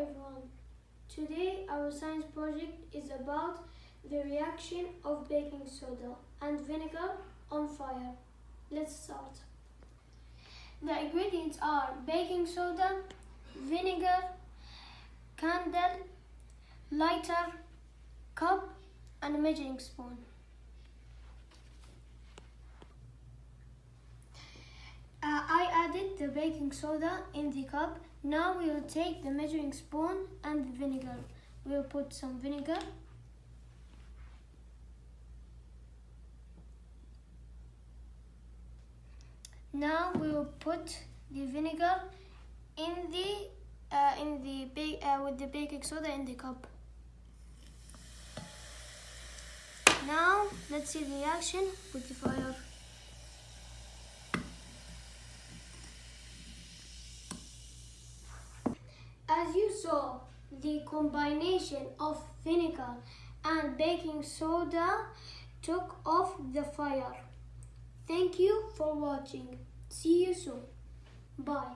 everyone. Today our science project is about the reaction of baking soda and vinegar on fire. Let's start. The ingredients are baking soda, vinegar, candle, lighter, cup and measuring spoon. The baking soda in the cup. Now we will take the measuring spoon and the vinegar. We will put some vinegar. Now we will put the vinegar in the uh, in the uh, with the baking soda in the cup. Now let's see the reaction with the fire. As you saw, the combination of vinegar and baking soda took off the fire. Thank you for watching. See you soon. Bye.